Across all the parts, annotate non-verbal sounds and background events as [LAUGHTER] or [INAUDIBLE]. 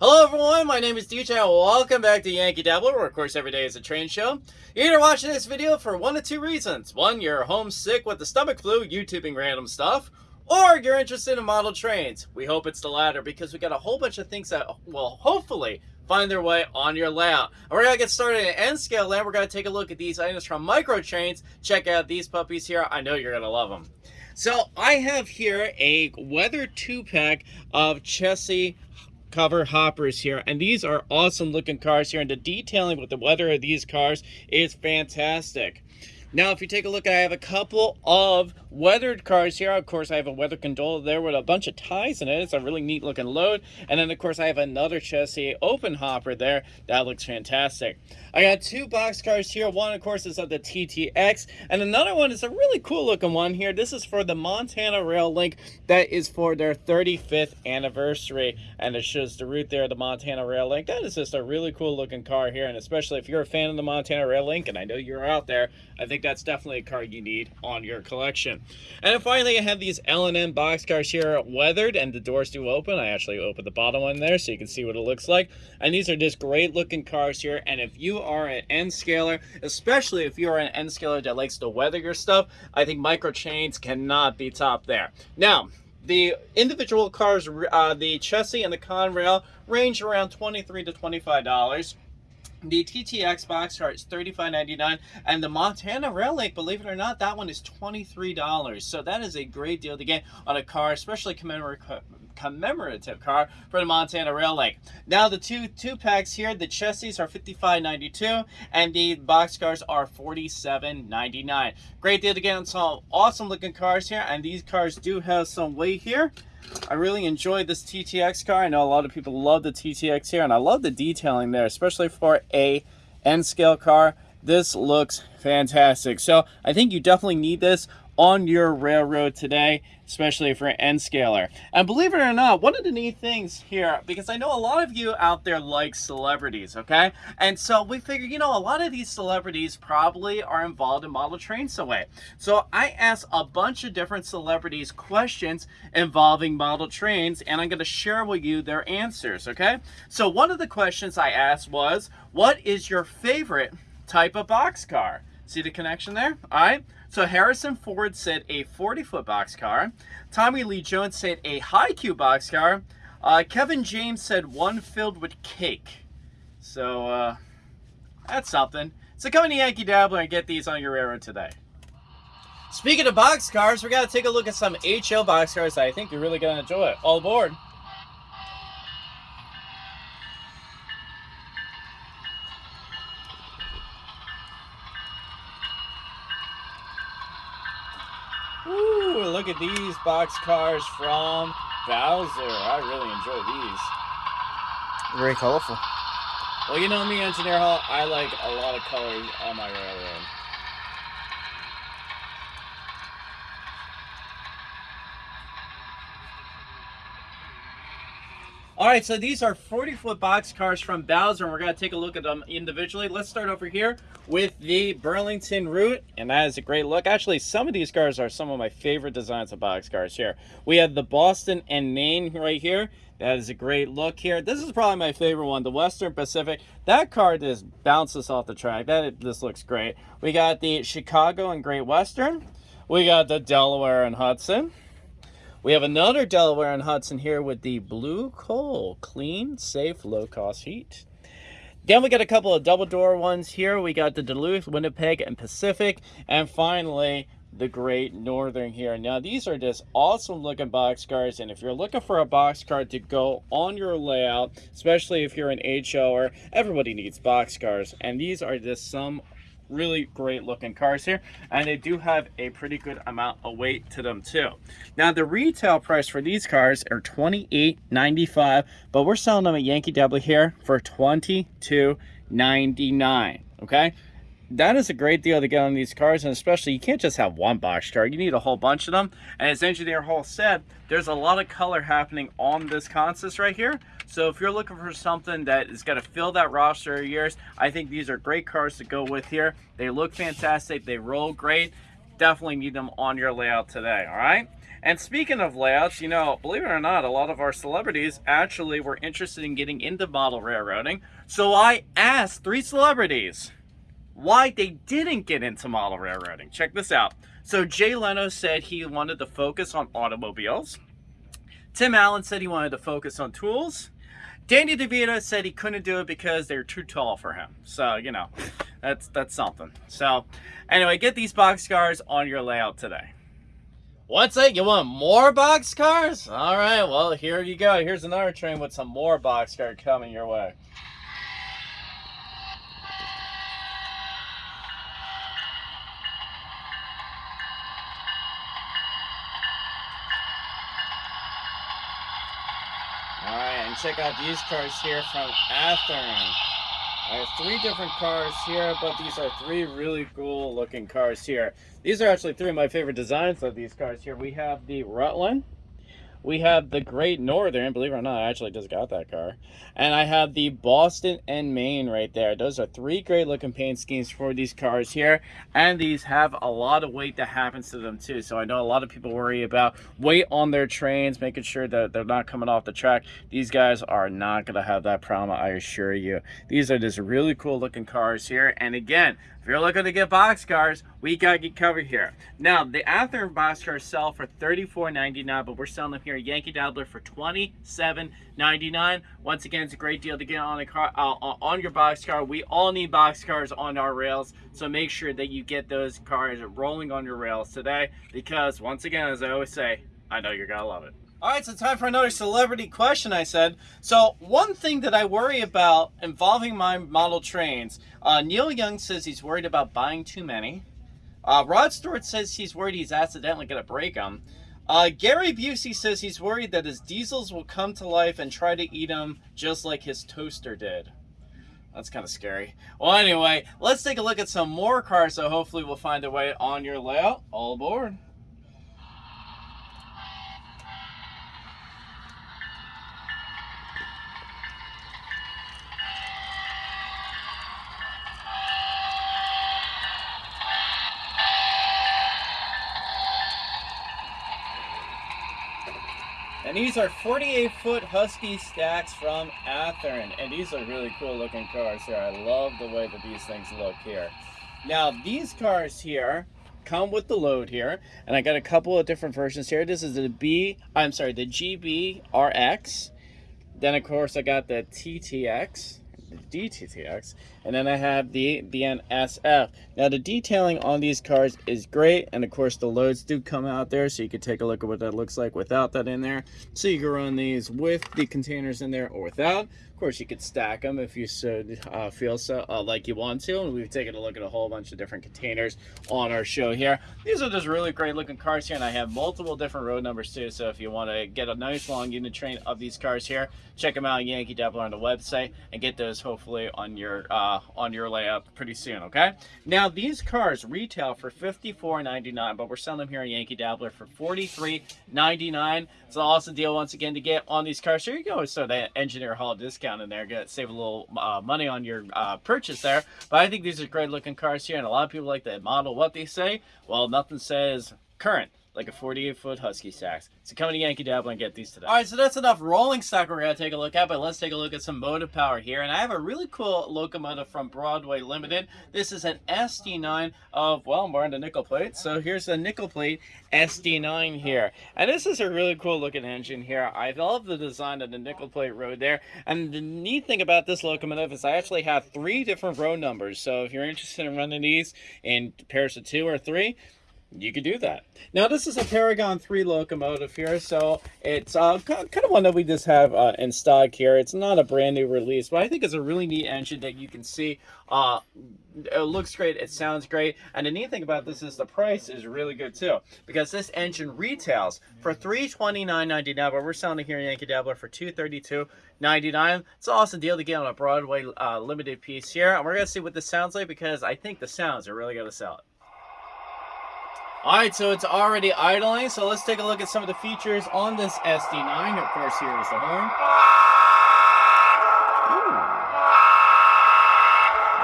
Hello everyone, my name is DJ and welcome back to Yankee Dabbler, where of course every day is a train show. You're either watching this video for one of two reasons. One, you're homesick with the stomach flu, YouTubing random stuff, or you're interested in model trains. We hope it's the latter because we got a whole bunch of things that will hopefully find their way on your layout. And we're going to get started at N scale land. We're going to take a look at these items from Micro Trains. Check out these puppies here. I know you're going to love them. So I have here a weather two pack of Chessie cover hoppers here. And these are awesome looking cars here. And the detailing with the weather of these cars is fantastic now, if you take a look, I have a couple of weathered cars here. Of course, I have a weather gondola there with a bunch of ties in it. It's a really neat looking load. And then, of course, I have another Chessie open hopper there. That looks fantastic. I got two box cars here. One, of course, is of the TTX. And another one is a really cool looking one here. This is for the Montana Rail Link. That is for their 35th anniversary. And it shows the route there, the Montana Rail Link. That is just a really cool looking car here. And especially if you're a fan of the Montana Rail Link, and I know you're out there, I think that's definitely a car you need on your collection. And finally, I have these L&N box cars here weathered and the doors do open. I actually opened the bottom one there so you can see what it looks like. And these are just great looking cars here. And if you are an N scaler, especially if you're an N scaler that likes to weather your stuff, I think micro trains cannot be top there. Now, the individual cars, uh, the Chessie and the Conrail range around 23 to $25. The TTX box car is $35.99 and the Montana Rail believe it or not, that one is $23. So that is a great deal to get on a car, especially commemorative car for the Montana Rail. Now the two two packs here, the Chessie are $55.92 and the box cars are $47.99. Great deal to get on some awesome looking cars here and these cars do have some weight here. I really enjoyed this TTX car. I know a lot of people love the TTX here, and I love the detailing there, especially for a N-scale car. This looks fantastic. So I think you definitely need this on your railroad today, especially for N-scaler. And believe it or not, one of the neat things here, because I know a lot of you out there like celebrities, okay? And so we figure, you know, a lot of these celebrities probably are involved in model trains away. So I asked a bunch of different celebrities questions involving model trains, and I'm gonna share with you their answers, okay? So one of the questions I asked was, what is your favorite type of boxcar? See the connection there? All right. So Harrison Ford said a 40-foot boxcar. Tommy Lee Jones said a high-Q boxcar. Uh, Kevin James said one filled with cake. So uh, that's something. So come to Yankee Dabbler and get these on your railroad today. Speaking of boxcars, we're going to take a look at some HO boxcars that I think you're really going to enjoy. All aboard. Ooh, look at these box cars from Bowser. I really enjoy these. Very colorful. Well, you know me, Engineer Hall, I like a lot of colors on my railroad. All right, so these are 40-foot box cars from Bowser, and we're going to take a look at them individually. Let's start over here with the Burlington Route, and that is a great look. Actually, some of these cars are some of my favorite designs of box cars here. We have the Boston and Maine right here. That is a great look here. This is probably my favorite one, the Western Pacific. That car just bounces off the track. That This looks great. We got the Chicago and Great Western. We got the Delaware and Hudson. We have another Delaware and Hudson here with the Blue Coal. Clean, safe, low-cost heat. Then we got a couple of double door ones here. We got the Duluth, Winnipeg, and Pacific. And finally, the Great Northern here. Now, these are just awesome looking box cars. And if you're looking for a box car to go on your layout, especially if you're an HO or everybody needs box cars. And these are just some really great looking cars here and they do have a pretty good amount of weight to them too. Now the retail price for these cars are 28.95 but we're selling them at yankee w here for 22.99 okay? That is a great deal to get on these cars and especially you can't just have one box car. You need a whole bunch of them. And as engineer hall said there's a lot of color happening on this consist right here so if you're looking for something that is going to fill that roster of yours i think these are great cars to go with here they look fantastic they roll great definitely need them on your layout today, all right? And speaking of layouts, you know, believe it or not, a lot of our celebrities actually were interested in getting into model railroading. So I asked three celebrities why they didn't get into model railroading. Check this out. So Jay Leno said he wanted to focus on automobiles. Tim Allen said he wanted to focus on tools. Danny DeVito said he couldn't do it because they're too tall for him. So, you know, that's that's something. So, anyway, get these box cars on your layout today. What's that? You want more box cars? All right, well, here you go. Here's another train with some more box car coming your way. And check out these cars here from Athearn. I have three different cars here, but these are three really cool looking cars here. These are actually three of my favorite designs of these cars here. We have the Rutland, we have the Great Northern, believe it or not, I actually just got that car. And I have the Boston and Maine right there. Those are three great looking paint schemes for these cars here. And these have a lot of weight that happens to them too. So I know a lot of people worry about weight on their trains, making sure that they're not coming off the track. These guys are not going to have that problem, I assure you. These are just really cool looking cars here. And again, if you're looking to get box cars, we got you covered here. Now, the Athearn box cars sell for $34.99, but we're selling them here at Yankee Dabbler for $27.99. Once again, it's a great deal to get on a car uh, on your box car. We all need box cars on our rails, so make sure that you get those cars rolling on your rails today because, once again, as I always say, I know you're gonna love it. All right, so time for another celebrity question, I said. So one thing that I worry about involving my model trains, uh, Neil Young says he's worried about buying too many. Uh, Rod Stewart says he's worried he's accidentally going to break them. Uh, Gary Busey says he's worried that his diesels will come to life and try to eat him just like his toaster did. That's kind of scary. Well, anyway, let's take a look at some more cars so hopefully we'll find a way on your layout. All aboard. And these are 48 foot Husky stacks from Athearn. And these are really cool looking cars here. I love the way that these things look here. Now these cars here come with the load here. And I got a couple of different versions here. This is the B, I'm sorry, the GB RX. Then of course I got the TTX DTTX, and then I have the BNSF. Now the detailing on these cars is great, and of course the loads do come out there, so you can take a look at what that looks like without that in there. So you can run these with the containers in there or without. Of course, you could stack them if you so uh, feel so uh, like you want to, and we've taken a look at a whole bunch of different containers on our show here. These are just really great looking cars here, and I have multiple different road numbers too, so if you want to get a nice long unit train of these cars here, check them out Yankee Dabbler on the website, and get those hopefully on your uh, on your layout pretty soon, okay? Now, these cars retail for $54.99, but we're selling them here at Yankee Dabbler for $43.99. It's an awesome deal once again to get on these cars. Here you go, so that engineer hall discount in there, get save a little uh, money on your uh, purchase there. But I think these are great looking cars here, and a lot of people like to model what they say. Well, nothing says current like a 48 foot Husky stacks. So come to Yankee Dabbler and get these today. All right, so that's enough rolling stock we're gonna take a look at, but let's take a look at some motive power here. And I have a really cool locomotive from Broadway Limited. This is an SD9 of, well, I'm wearing the nickel plate. So here's a nickel plate SD9 here. And this is a really cool looking engine here. I love the design of the nickel plate road there. And the neat thing about this locomotive is I actually have three different road numbers. So if you're interested in running these in pairs of two or three, you could do that. Now this is a Paragon 3 locomotive here, so it's uh, kind of one that we just have uh, in stock here. It's not a brand new release, but I think it's a really neat engine that you can see. Uh, it looks great, it sounds great, and the neat thing about this is the price is really good too, because this engine retails for $329.99, but we're selling it here in Yankee Dabbler for $232.99. It's an awesome deal to get on a Broadway uh, limited piece here, and we're going to see what this sounds like, because I think the sounds are really going to sell it. All right, so it's already idling. So let's take a look at some of the features on this SD9. Of course, here is the horn. Ooh.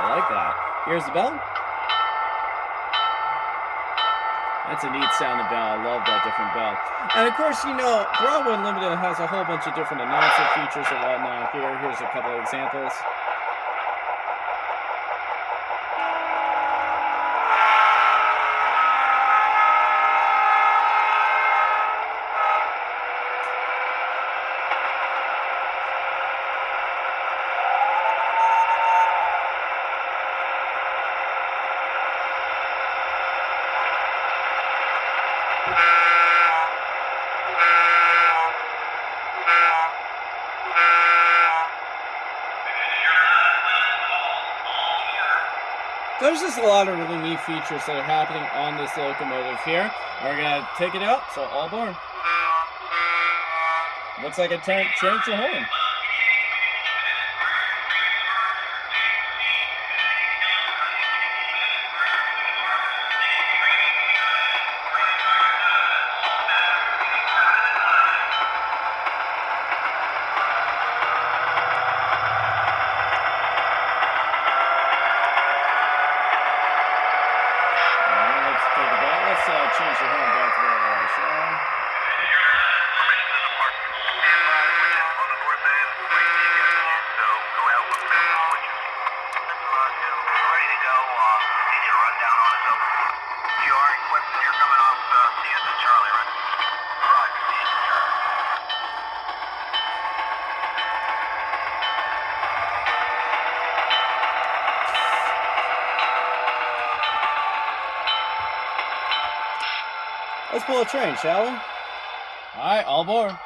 I like that. Here's the bell. That's a neat sounding bell. I love that different bell. And of course, you know, Broadway Limited has a whole bunch of different announcer features and whatnot here. Here's a couple of examples. There's just a lot of really neat features that are happening on this locomotive here. We're gonna take it out, so all aboard. Looks like a tank change the horn. A train, shall we? All right, all aboard.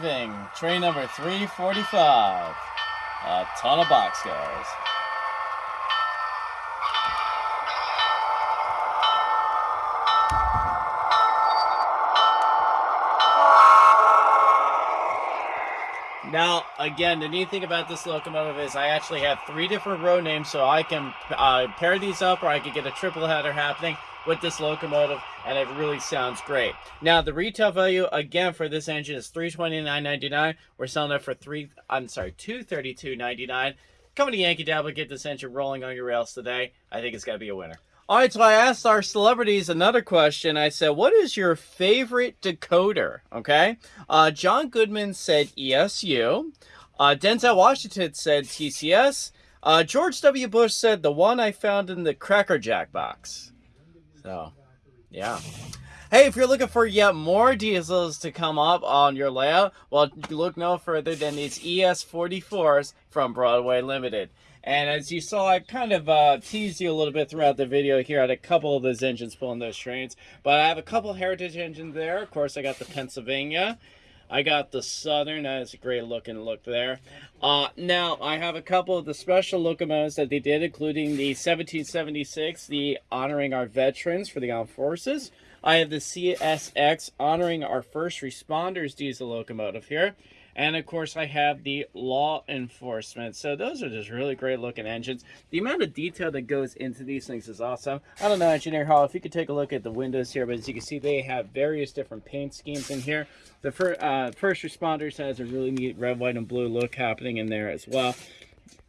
Train number 345. A ton of boxcars. Now, again, the neat thing about this locomotive is I actually have three different row names, so I can uh, pair these up, or I could get a triple header happening with this locomotive and it really sounds great. Now the retail value again for this engine is $329.99. We're selling it for three I'm sorry, $232.99. Come to Yankee Dabble, get this engine rolling on your rails today. I think it's gonna be a winner. All right, so I asked our celebrities another question. I said, what is your favorite decoder? Okay. Uh, John Goodman said ESU. Uh, Denzel Washington said TCS. Uh, George W. Bush said the one I found in the Cracker Jack box. So, yeah. Hey, if you're looking for yet more diesels to come up on your layout, well, look no further than these ES44s from Broadway Limited. And as you saw, I kind of uh, teased you a little bit throughout the video here. Had a couple of those engines pulling those trains. But I have a couple Heritage engines there. Of course, I got the Pennsylvania. I got the Southern. That is a great looking look there. Uh, now, I have a couple of the special locomotives that they did, including the 1776, the honoring our veterans for the armed forces. I have the CSX honoring our first responders diesel locomotive here. And of course, I have the law enforcement. So those are just really great looking engines. The amount of detail that goes into these things is awesome. I don't know, Engineer Hall, if you could take a look at the windows here, but as you can see, they have various different paint schemes in here. The fir uh, first responders has a really neat red, white, and blue look happening in there as well.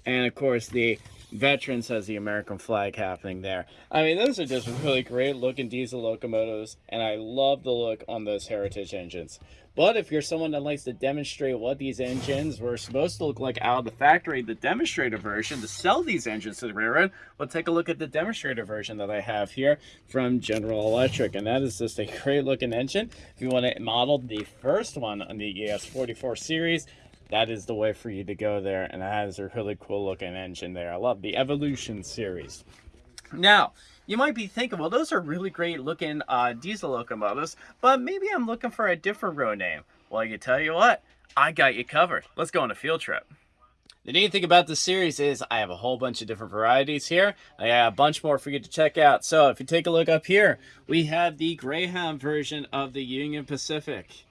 And of course, the Veterans has the American flag happening there. I mean, those are just really great looking diesel locomotives, and I love the look on those heritage engines. But if you're someone that likes to demonstrate what these engines were supposed to look like out of the factory, the demonstrator version, to sell these engines to the railroad, well, take a look at the demonstrator version that I have here from General Electric. And that is just a [LAUGHS] great looking engine. If you want to model the first one on the ES44 series, that is the way for you to go there. And it has a really cool looking engine there. I love the Evolution series. Now, you might be thinking, well, those are really great looking uh, diesel locomotives, but maybe I'm looking for a different road name. Well, I can tell you what, I got you covered. Let's go on a field trip. The neat thing about this series is I have a whole bunch of different varieties here. I have a bunch more for you to check out. So if you take a look up here, we have the Greyhound version of the Union Pacific.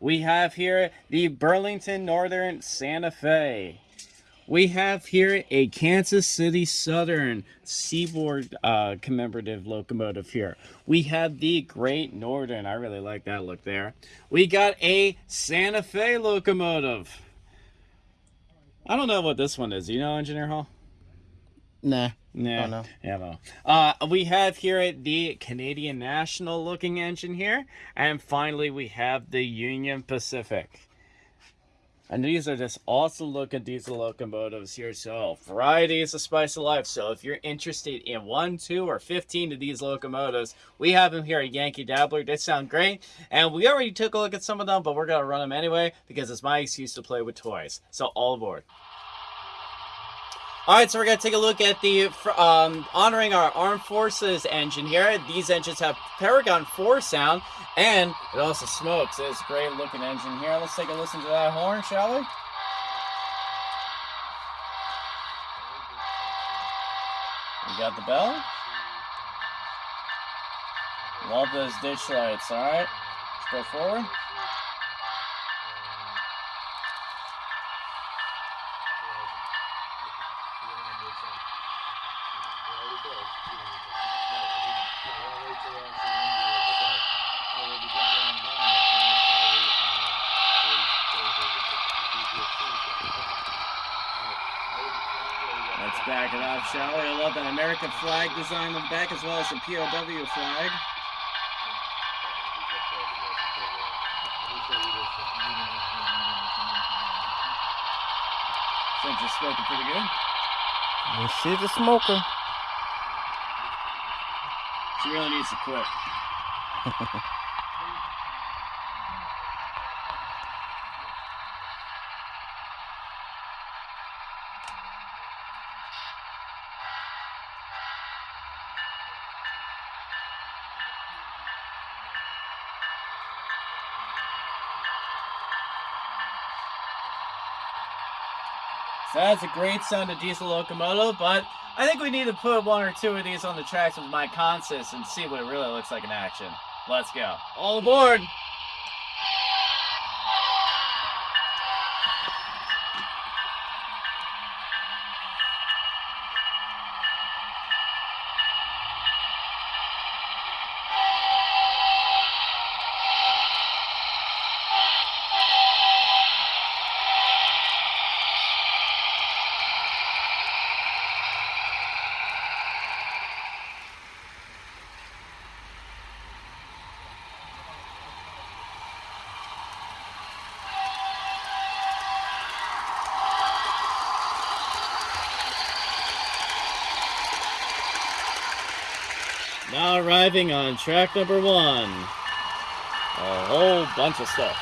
We have here the Burlington Northern Santa Fe. We have here a Kansas City Southern Seaboard uh, commemorative locomotive here. We have the Great Northern. I really like that look there. We got a Santa Fe locomotive. I don't know what this one is. You know, Engineer Hall? Nah. Nah. Oh, no. Yeah, no. Uh, we have here the Canadian National looking engine here. And finally, we have the Union Pacific. And these are just awesome looking diesel locomotives here. So variety is the spice of life. So if you're interested in one, two, or 15 of these locomotives, we have them here at Yankee Dabbler. They sound great. And we already took a look at some of them, but we're going to run them anyway because it's my excuse to play with toys. So all aboard. All right, so we're going to take a look at the um, honoring our armed forces engine here. These engines have Paragon 4 sound, and it also smokes. It's a great looking engine here. Let's take a listen to that horn, shall we? We got the bell. Love those ditch lights, all right? Let's go forward. Back it up, shall we? I love that American flag design on the back as well as the POW flag. Since it's smoking pretty good. See the smoker. She really needs to quit. [LAUGHS] So that's a great sound of diesel locomotive, but I think we need to put one or two of these on the tracks with my Consist and see what it really looks like in action. Let's go. All aboard! Now arriving on track number one. A whole bunch of stuff.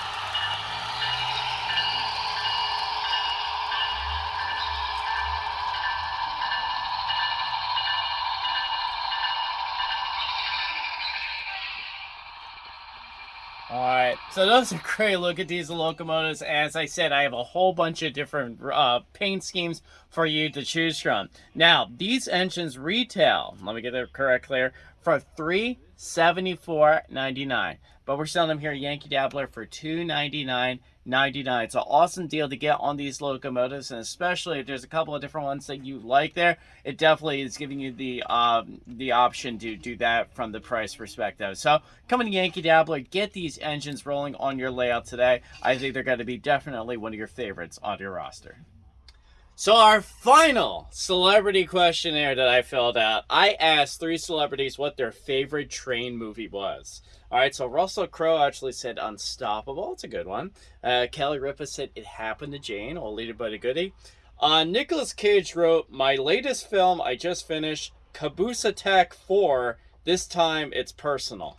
Alright, so those are great look at these locomotives. As I said, I have a whole bunch of different uh, paint schemes for you to choose from. Now, these engines retail, let me get it correct here, for three seventy four ninety nine. But we're selling them here at Yankee Dabbler for two ninety nine ninety nine. It's an awesome deal to get on these locomotives, and especially if there's a couple of different ones that you like there, it definitely is giving you the um, the option to do that from the price perspective. So come to Yankee Dabbler, get these engines rolling on your layout today. I think they're going to be definitely one of your favorites on your roster. So our final celebrity questionnaire that I filled out, I asked three celebrities what their favorite train movie was. All right, so Russell Crowe actually said Unstoppable. It's a good one. Uh, Kelly Ripa said It Happened to Jane, or Leader by the Goodie. Uh, Nicolas Cage wrote, My latest film I just finished, Caboose Attack 4. This time it's personal.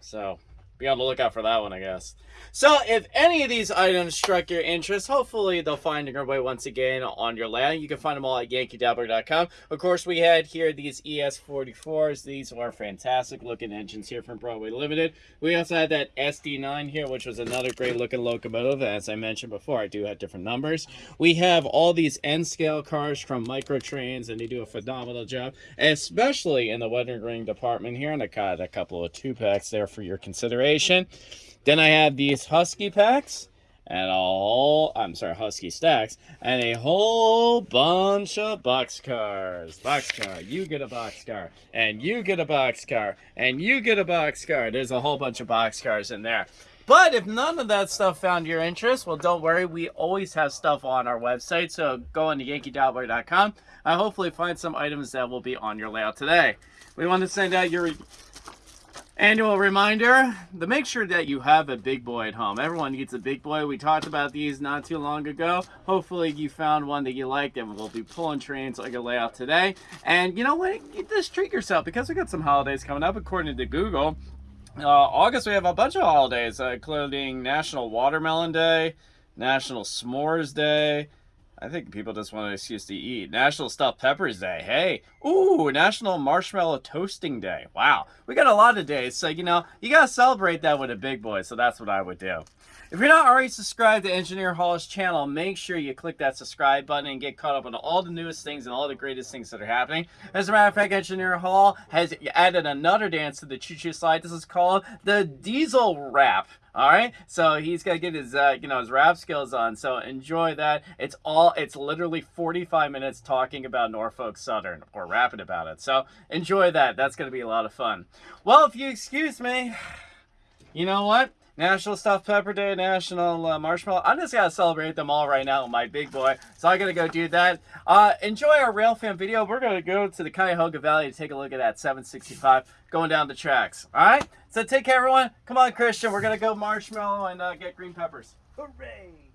So be on the lookout for that one, I guess. So if any of these items struck your interest, hopefully they'll find their way once again on your land. You can find them all at yankeedabbler.com. Of course, we had here these ES44s. These are fantastic looking engines here from Broadway Limited. We also had that SD9 here, which was another great looking locomotive. As I mentioned before, I do have different numbers. We have all these N-scale cars from Microtrains, and they do a phenomenal job, especially in the weathering ring department here. And I got a couple of two packs there for your consideration. Then I have these Husky packs and a whole, I'm sorry, Husky stacks, and a whole bunch of boxcars. Boxcar, you get a boxcar, and you get a boxcar, and you get a boxcar. There's a whole bunch of boxcars in there. But if none of that stuff found your interest, well, don't worry. We always have stuff on our website. So go on to yankeedabbler.com. I hopefully find some items that will be on your layout today. We want to send out your Annual reminder to make sure that you have a big boy at home. Everyone needs a big boy. We talked about these not too long ago. Hopefully you found one that you liked and we'll be pulling trains like a layout today. And you know what? Just treat yourself because we got some holidays coming up according to Google. Uh, August we have a bunch of holidays uh, including National Watermelon Day, National S'mores Day, I think people just want an excuse to eat. National Stuffed Peppers Day. Hey. Ooh, National Marshmallow Toasting Day. Wow. We got a lot of days. So, you know, you got to celebrate that with a big boy. So that's what I would do. If you're not already subscribed to Engineer Hall's channel, make sure you click that subscribe button and get caught up on all the newest things and all the greatest things that are happening. As a matter of fact, Engineer Hall has added another dance to the Choo Choo slide. This is called the Diesel Rap. All right, so he's got to get his, uh, you know, his rap skills on. So enjoy that. It's all, it's literally 45 minutes talking about Norfolk Southern or rapping about it. So enjoy that. That's going to be a lot of fun. Well, if you excuse me, you know what? National Stuffed Pepper Day, National uh, Marshmallow. I'm just gonna celebrate them all right now with my big boy. So I'm gonna go do that. Uh, enjoy our Railfan video. We're gonna go to the Cuyahoga Valley to take a look at that 765 going down the tracks. All right. So take care, everyone. Come on, Christian. We're gonna go marshmallow and uh, get green peppers. Hooray!